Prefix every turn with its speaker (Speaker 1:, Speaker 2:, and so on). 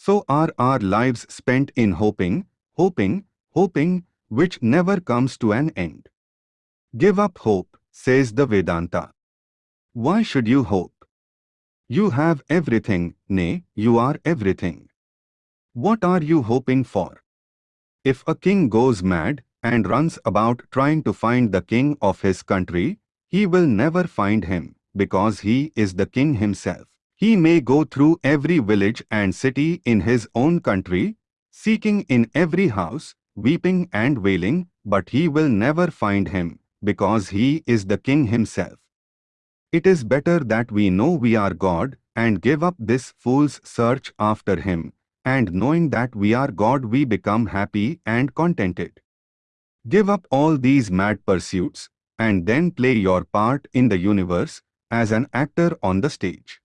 Speaker 1: So are our lives spent in hoping, hoping, hoping, which never comes to an end. Give up hope, says the Vedanta. Why should you hope? You have everything, nay, you are everything. What are you hoping for? If a king goes mad and runs about trying to find the king of his country, he will never find him, because he is the king himself. He may go through every village and city in his own country, seeking in every house, weeping and wailing, but he will never find him, because he is the king himself. It is better that we know we are God and give up this fool's search after him, and knowing that we are God we become happy and contented. Give up all these mad pursuits, and then play your part in the universe as an actor on the stage.